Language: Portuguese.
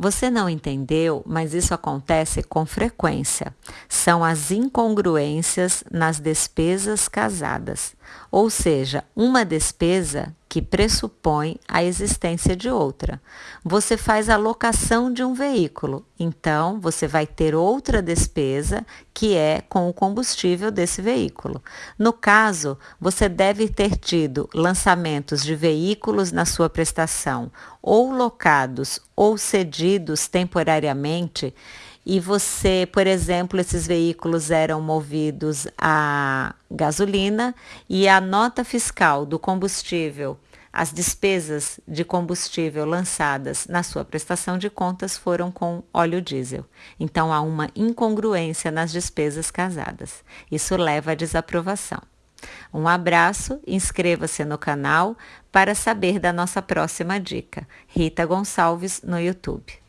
Você não entendeu, mas isso acontece com frequência. São as incongruências nas despesas casadas, ou seja, uma despesa que pressupõe a existência de outra. Você faz a locação de um veículo, então você vai ter outra despesa que é com o combustível desse veículo. No caso, você deve ter tido lançamentos de veículos na sua prestação, ou locados ou cedidos temporariamente e você, por exemplo, esses veículos eram movidos a gasolina e a nota fiscal do combustível, as despesas de combustível lançadas na sua prestação de contas foram com óleo diesel. Então há uma incongruência nas despesas casadas. Isso leva à desaprovação. Um abraço, inscreva-se no canal para saber da nossa próxima dica. Rita Gonçalves no YouTube.